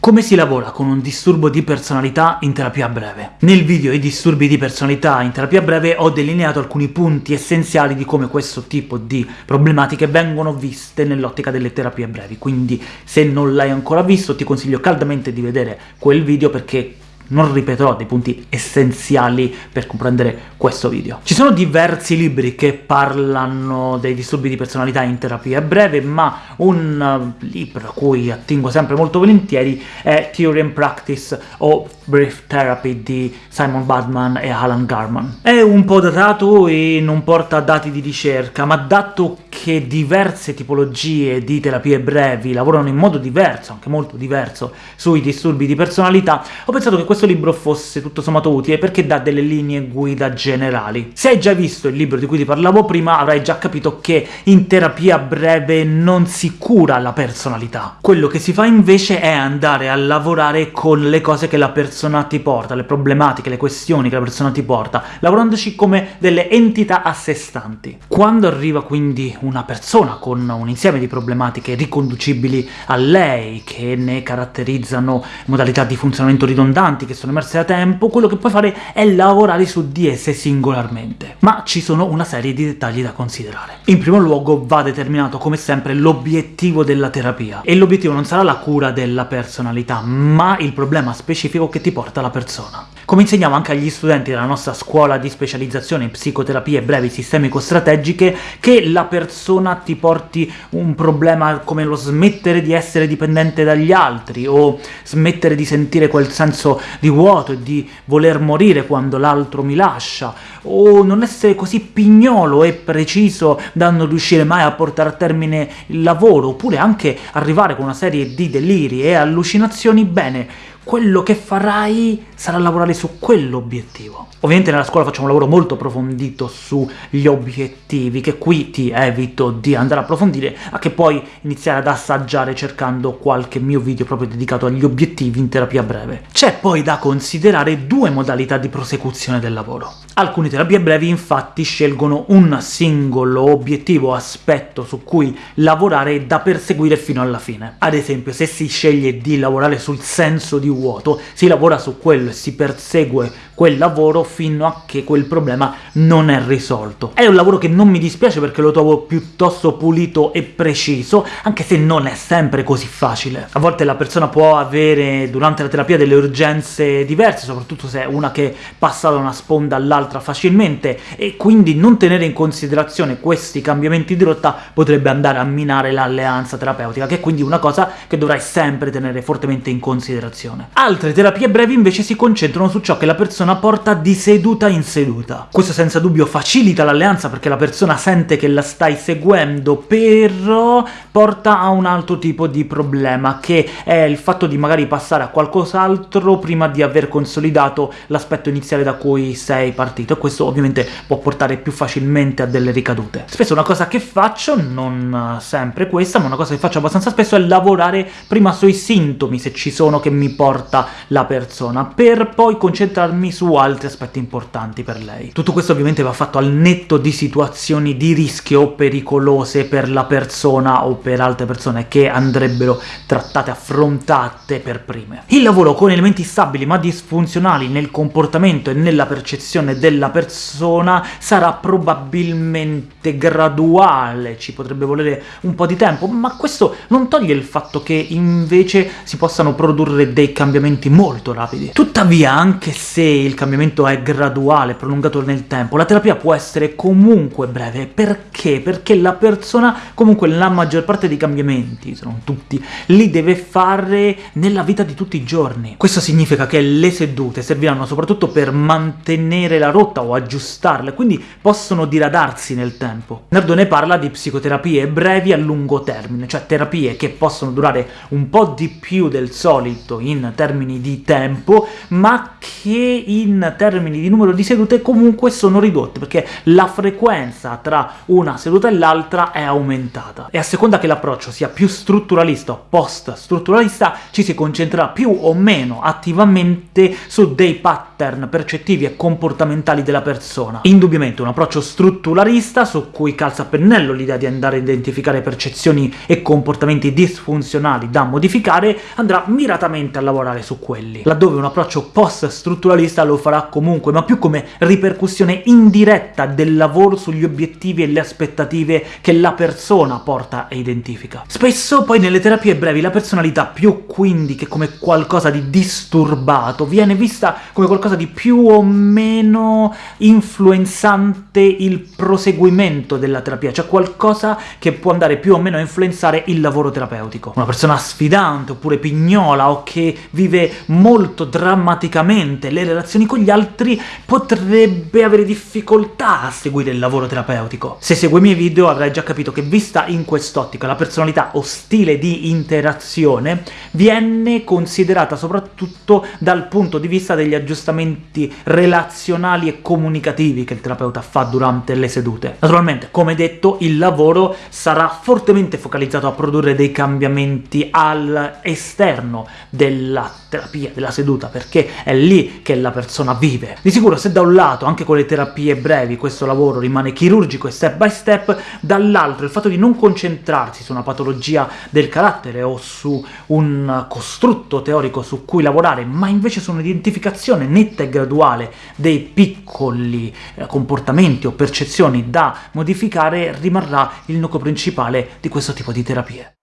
Come si lavora con un disturbo di personalità in terapia breve? Nel video I disturbi di personalità in terapia breve ho delineato alcuni punti essenziali di come questo tipo di problematiche vengono viste nell'ottica delle terapie brevi, quindi se non l'hai ancora visto ti consiglio caldamente di vedere quel video perché non ripeterò dei punti essenziali per comprendere questo video. Ci sono diversi libri che parlano dei disturbi di personalità in terapia breve, ma un uh, libro a cui attingo sempre molto volentieri è Theory and Practice o Brief Therapy di Simon Badman e Alan Garman. È un po' datato e non porta dati di ricerca, ma dato che diverse tipologie di terapie brevi lavorano in modo diverso, anche molto diverso, sui disturbi di personalità, ho pensato che questo libro fosse tutto sommato utile perché dà delle linee guida generali. Se hai già visto il libro di cui ti parlavo prima, avrai già capito che in terapia breve non si cura la personalità. Quello che si fa invece è andare a lavorare con le cose che la persona ti porta, le problematiche, le questioni che la persona ti porta, lavorandoci come delle entità a sé stanti. Quando arriva quindi un una persona con un insieme di problematiche riconducibili a lei, che ne caratterizzano modalità di funzionamento ridondanti che sono emerse da tempo, quello che puoi fare è lavorare su di esse singolarmente. Ma ci sono una serie di dettagli da considerare. In primo luogo va determinato, come sempre, l'obiettivo della terapia, e l'obiettivo non sarà la cura della personalità, ma il problema specifico che ti porta la persona. Come insegniamo anche agli studenti della nostra scuola di specializzazione in psicoterapie brevi sistemico-strategiche, che la persona ti porti un problema come lo smettere di essere dipendente dagli altri, o smettere di sentire quel senso di vuoto e di voler morire quando l'altro mi lascia, o non essere così pignolo e preciso da non riuscire mai a portare a termine il lavoro, oppure anche arrivare con una serie di deliri e allucinazioni, bene, quello che farai sarà lavorare su quell'obiettivo. Ovviamente nella scuola facciamo un lavoro molto approfondito sugli obiettivi, che qui ti evito di andare a approfondire, a che poi iniziare ad assaggiare cercando qualche mio video proprio dedicato agli obiettivi in terapia breve. C'è poi da considerare due modalità di prosecuzione del lavoro. Alcune terapie brevi infatti scelgono un singolo obiettivo o aspetto su cui lavorare da perseguire fino alla fine. Ad esempio, se si sceglie di lavorare sul senso di vuoto, si lavora su quello e si persegue quel lavoro fino a che quel problema non è risolto. È un lavoro che non mi dispiace perché lo trovo piuttosto pulito e preciso, anche se non è sempre così facile. A volte la persona può avere durante la terapia delle urgenze diverse, soprattutto se è una che passa da una sponda all'altra facilmente, e quindi non tenere in considerazione questi cambiamenti di rotta potrebbe andare a minare l'alleanza terapeutica, che è quindi una cosa che dovrai sempre tenere fortemente in considerazione. Altre terapie brevi invece si concentrano su ciò che la persona persona porta di seduta in seduta. Questo senza dubbio facilita l'alleanza perché la persona sente che la stai seguendo, però porta a un altro tipo di problema, che è il fatto di magari passare a qualcos'altro prima di aver consolidato l'aspetto iniziale da cui sei partito, e questo ovviamente può portare più facilmente a delle ricadute. Spesso una cosa che faccio, non sempre questa, ma una cosa che faccio abbastanza spesso è lavorare prima sui sintomi, se ci sono, che mi porta la persona, per poi concentrarmi altri aspetti importanti per lei. Tutto questo ovviamente va fatto al netto di situazioni di rischio pericolose per la persona o per altre persone che andrebbero trattate, affrontate per prime. Il lavoro con elementi stabili ma disfunzionali nel comportamento e nella percezione della persona sarà probabilmente graduale, ci potrebbe volere un po' di tempo, ma questo non toglie il fatto che invece si possano produrre dei cambiamenti molto rapidi. Tuttavia, anche se il cambiamento è graduale, prolungato nel tempo, la terapia può essere comunque breve. Perché? Perché la persona, comunque la maggior parte dei cambiamenti, se non tutti, li deve fare nella vita di tutti i giorni. Questo significa che le sedute serviranno soprattutto per mantenere la rotta o aggiustarle, quindi possono diradarsi nel tempo. Nardone parla di psicoterapie brevi a lungo termine, cioè terapie che possono durare un po' di più del solito in termini di tempo, ma che in termini di numero di sedute comunque sono ridotte, perché la frequenza tra una seduta e l'altra è aumentata. E a seconda che l'approccio sia più strutturalista o post-strutturalista, ci si concentrerà più o meno attivamente su dei pattern percettivi e comportamentali della persona. Indubbiamente un approccio strutturalista, su cui calza a pennello l'idea di andare a identificare percezioni e comportamenti disfunzionali da modificare, andrà miratamente a lavorare su quelli, laddove un approccio post-strutturalista lo farà comunque, ma più come ripercussione indiretta del lavoro sugli obiettivi e le aspettative che la persona porta e identifica. Spesso poi nelle terapie brevi la personalità, più quindi che come qualcosa di disturbato, viene vista come qualcosa di più o meno influenzante il proseguimento della terapia, cioè qualcosa che può andare più o meno a influenzare il lavoro terapeutico. Una persona sfidante, oppure pignola, o che vive molto drammaticamente le relazioni con gli altri, potrebbe avere difficoltà a seguire il lavoro terapeutico. Se segui i miei video avrai già capito che, vista in quest'ottica, la personalità o stile di interazione viene considerata soprattutto dal punto di vista degli aggiustamenti relazionali e comunicativi che il terapeuta fa durante le sedute. Naturalmente, come detto, il lavoro sarà fortemente focalizzato a produrre dei cambiamenti all'esterno della terapia, della seduta, perché è lì che la persona vive. Di sicuro se da un lato, anche con le terapie brevi, questo lavoro rimane chirurgico e step by step, dall'altro il fatto di non concentrarsi su una patologia del carattere o su un costrutto teorico su cui lavorare, ma invece su un'identificazione netta e graduale dei piccoli eh, comportamenti o percezioni da modificare, rimarrà il nucleo principale di questo tipo di terapie.